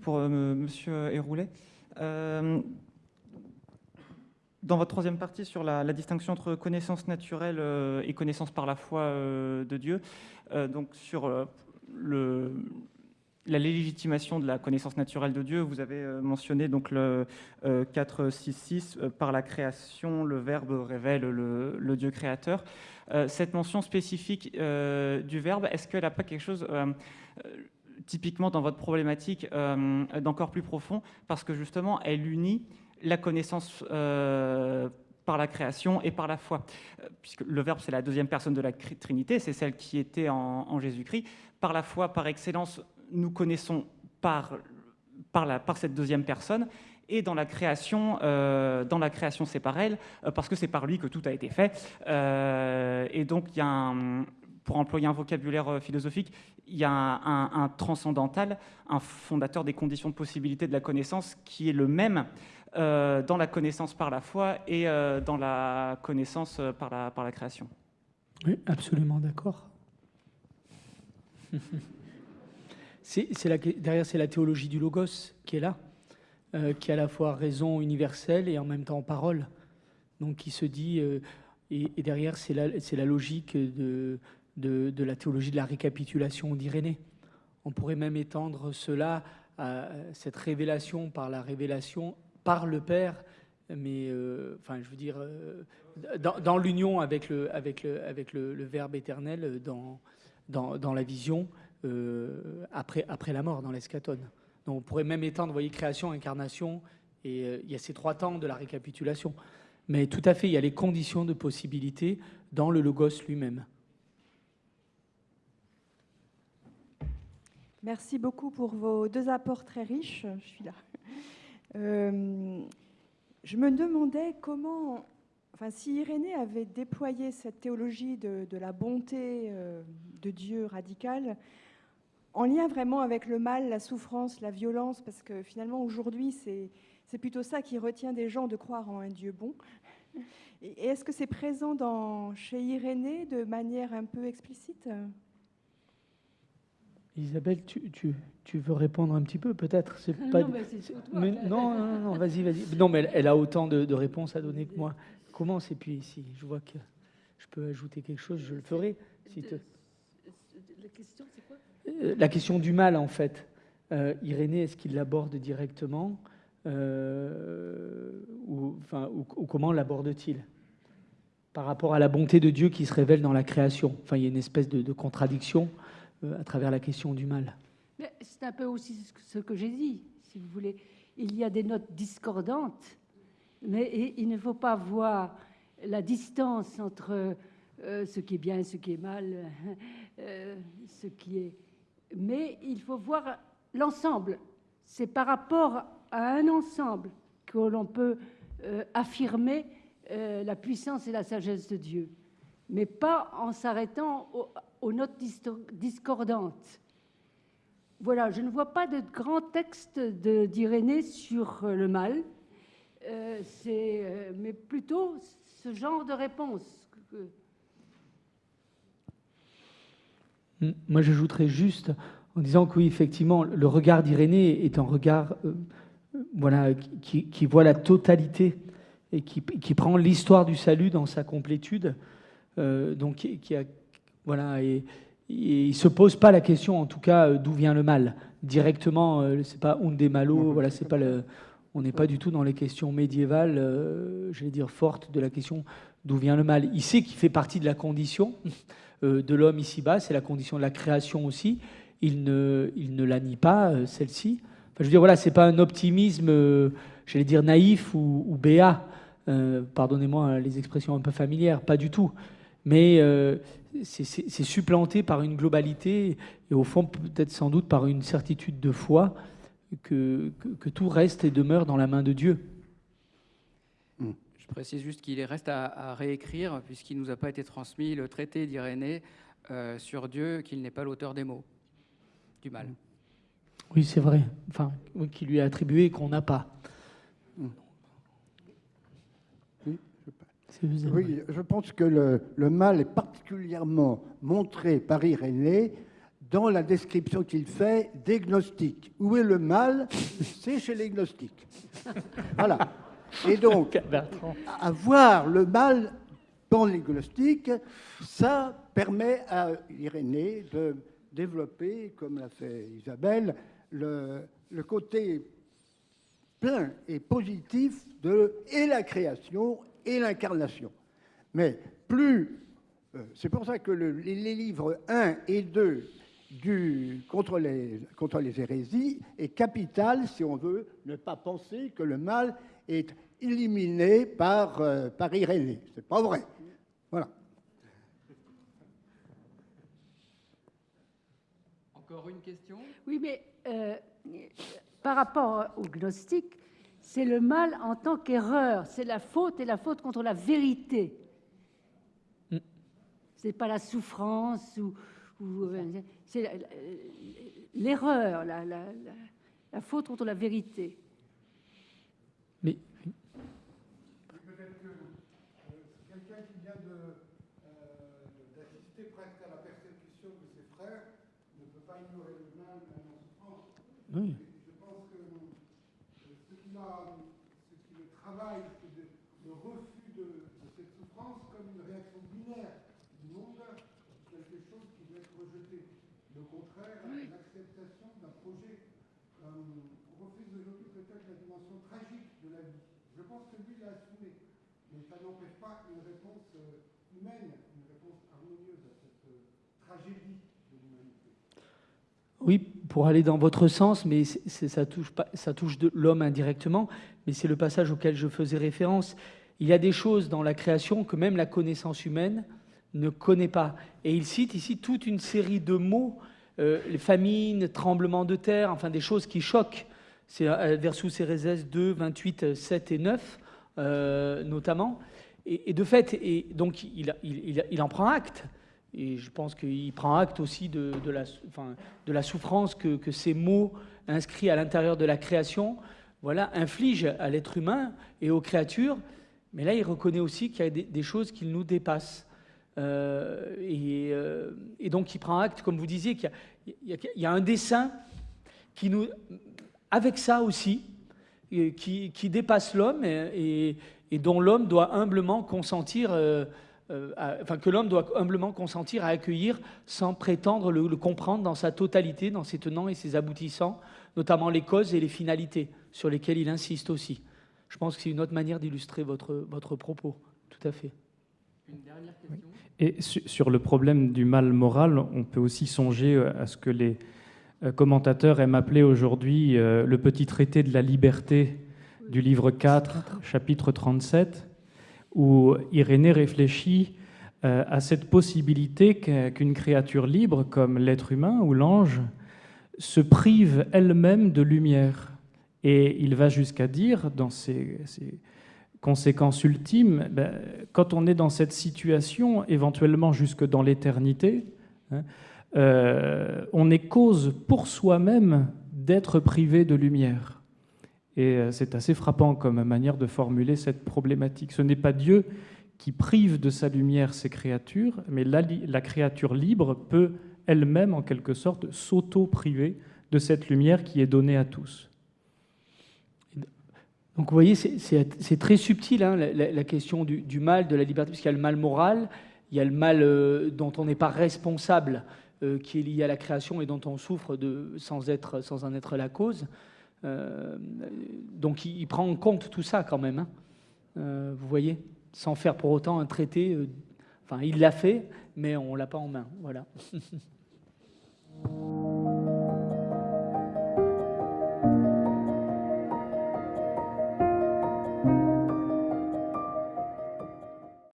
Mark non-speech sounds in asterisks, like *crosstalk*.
Pour Monsieur Héroulet. Dans votre troisième partie sur la, distinction entre connaissance naturelle et connaissance par la foi de Dieu, donc sur la légitimation de la connaissance naturelle de Dieu, vous avez euh, mentionné donc le 4.6.6, euh, euh, par la création, le Verbe révèle le, Dieu créateur. cette mention spécifique du Verbe, est-ce qu'elle n'a pas quelque chose typiquement dans votre problématique d'encore plus profond, parce que justement, elle unit la connaissance par la création et par la foi. Puisque le Verbe, c'est la deuxième personne de la Trinité, c'est celle qui était en Jésus-Christ. Par la foi, par excellence, nous connaissons par, par, par cette deuxième personne, et dans la création, euh, dans la création c'est pareil, euh, parce que c'est par lui que tout a été fait. Euh, et donc, il y a un, pour employer un vocabulaire philosophique, il y a un, transcendantal, un fondateur des conditions de possibilité de la connaissance qui est le même dans la connaissance par la foi et dans la connaissance par la, par la création. Oui, absolument d'accord. *laughs* derrière, c'est la théologie du logos qui est là, euh, qui a à la fois raison universelle et en même temps parole. Donc, qui se dit, euh, et, derrière, c'est la, la, logique de, de, la théologie de la récapitulation d'Irénée. On pourrait même étendre cela à cette révélation par la révélation par le Père, mais euh, enfin, je veux dire, dans, l'union avec le, avec le, avec le, Verbe éternel, dans, dans, la vision, euh, après, après la mort, dans l'escatone. Donc on pourrait même étendre, vous voyez, création, incarnation, et euh, il y a ces trois temps de la récapitulation. Mais tout à fait, il y a les conditions de possibilité dans le logos lui-même. Merci beaucoup pour vos deux apports très riches. Je suis là. Euh, je me demandais comment, enfin, si Irénée avait déployé cette théologie de, la bonté de Dieu radicale, en lien vraiment avec le mal, la souffrance, la violence, parce que finalement aujourd'hui c'est plutôt ça qui retient des gens de croire en un Dieu bon. Et est-ce que c'est présent chez Irénée de manière un peu explicite? Isabelle, tu, tu, tu, veux répondre un petit peu peut-être c'est pas... Non, mais mais non, non, non, vas-y, vas-y. Non, mais elle, a autant de, réponses à donner que moi. Commence et puis si je vois que je peux ajouter quelque chose, je le ferai. Si La question, c'est quoi? Euh, la question du mal, en fait. Euh, Irénée, est-ce qu'il l'aborde directement euh, ou, enfin, ou, comment l'aborde-t-il? Par rapport à la bonté de Dieu qui se révèle dans la création Enfin, il y a une espèce de, contradiction à travers la question du mal. C'est un peu aussi ce que j'ai dit, si vous voulez. Il y a des notes discordantes, mais il ne faut pas voir la distance entre ce qui est bien ce qui est mal, *laughs* ce qui est mais il faut voir l'ensemble. C'est par rapport à un ensemble que l'on peut euh, affirmer euh, la puissance et la sagesse de Dieu, mais pas en s'arrêtant aux, notes discordantes. Voilà, je ne vois pas de grand texte d'Irénée sur euh, le mal, mais plutôt ce genre de réponse. Moi, j'ajouterais juste en disant que oui, effectivement, le regard d'Irénée est un regard euh, voilà, qui, voit la totalité et qui, prend l'histoire du salut dans sa complétude. Euh, donc, qui, a, voilà, et, il ne se pose pas la question, en tout cas, euh, d'où vient le mal. Directement, c'est pas un des malo, voilà, c'est pas le, on n'est pas du tout dans les questions médiévales, je vais dire fortes, de la question d'où vient le mal. Il sait qu'il fait partie de la condition. *laughs* Euh, de l'homme ici-bas, c'est la condition de la création aussi. Il ne, il ne la nie pas, euh, celle-ci. Enfin, je veux dire, voilà, c'est pas un optimisme, euh, j'allais dire naïf ou, ou béat. Pardonnez-moi les expressions un peu familières, pas du tout. Mais c'est supplanté par une globalité et au fond peut-être sans doute par une certitude de foi que, que tout reste et demeure dans la main de Dieu. Je précise juste qu'il reste à, réécrire, puisqu'il ne nous a pas été transmis le traité d'Irénée euh, sur Dieu, qu'il n'est pas l'auteur des mots, du mal. Oui, c'est vrai. Enfin, qui lui a attribué et qu'on n'a pas. Oui, je pense que le, mal est particulièrement montré par Irénée dans la description qu'il fait des gnostiques. Où est le mal? *laughs* C'est chez les gnostiques. Voilà. Et donc, *laughs* avoir le mal dans les gnostiques, ça permet à Irénée de développer, comme l'a fait Isabelle, le, le côté plein et positif de et la création et l'incarnation. Mais plus, euh, c'est pour ça que le, les, les, livres 1 et 2 du, contre, les, contre les hérésies est capital si on veut ne pas penser que le mal est éliminé par, euh, par Irénée. C'est pas vrai. Voilà. Encore une question? Oui, mais euh, par rapport au gnostique, c'est le mal en tant qu'erreur, c'est la faute et la faute contre la vérité. Mm. C'est pas la souffrance ou, ou euh, c'est l'erreur, la, la, la, la, faute contre la vérité. Mais peut-être que euh, quelqu'un qui vient d'assister euh, presque à la persécution de ses frères ne peut pas ignorer le mal en souffrance. Oui. Je pense que ce qui, a, ce qui le travaille, c'est le refus de, de, cette souffrance comme une réaction binaire du monde, quelque chose qui doit être rejeté. Contraire, oui. l'acceptation d'un projet. Euh, on refuse aujourd'hui peut-être la dimension tragique de la vie. Je pense que lui l'a assumé, mais ça n'empêche pas une réponse humaine, une réponse harmonieuse à cette tragédie de l'humanité. Oui, pour aller dans votre sens, mais ça touche, pas, ça touche l'homme indirectement, mais c'est le passage auquel je faisais référence. Il y a des choses dans la création que même la connaissance humaine ne connaît pas. Et il cite ici toute une série de mots, euh, les famines, tremblements de terre, enfin des choses qui choquent. C'est versus Erézès 2, 28, 7 et 9, euh, notamment. Et, de fait, et donc il, en prend acte. Et je pense qu'il prend acte aussi de, la, souffrance que, que, ces mots inscrits à l'intérieur de la création voilà, infligent à l'être humain et aux créatures. Mais là, il reconnaît aussi qu'il y a des, des choses qui nous dépassent. Euh, et, euh, et, donc, il prend acte, comme vous disiez, qu'il y, a un dessin qui nous, avec ça aussi, qui, qui dépasse l'homme et, dont l'homme doit humblement consentir. Euh, euh, enfin, que l'homme doit humblement consentir à accueillir sans prétendre le, le, comprendre dans sa totalité, dans ses tenants et ses aboutissants, notamment les causes et les finalités sur lesquelles il insiste aussi. Je pense que c'est une autre manière d'illustrer votre, votre propos, tout à fait. Une dernière question Et sur le problème du mal moral, on peut aussi songer à ce que les commentateurs aiment appeler aujourd'hui le petit traité de la liberté du livre 4, chapitre 37, où Irénée réfléchit à cette possibilité qu'une créature libre, comme l'être humain ou l'ange, se prive elle-même de lumière. Et il va jusqu'à dire, dans ses, ses conséquences ultimes, ben, quand on est dans cette situation, éventuellement jusque dans l'éternité, hein, euh, on est cause pour soi-même d'être privé de lumière. Et c'est assez frappant comme manière de formuler cette problématique. Ce n'est pas Dieu qui prive de sa lumière ses créatures, mais la, la créature libre peut elle-même, en quelque sorte, s'auto-priver de cette lumière qui est donnée à tous. Donc vous voyez, c'est très subtil hein, la, question du, mal, de la liberté, puisqu'il y a le mal moral, il y a le mal euh, dont on n'est pas responsable, euh, qui est lié à la création et dont on souffre sans, être, sans en être la cause. Euh, donc il, prend en compte tout ça quand même, hein, vous voyez, sans faire pour autant un traité. enfin, il l'a fait, mais on l'a pas en main. Voilà. *laughs*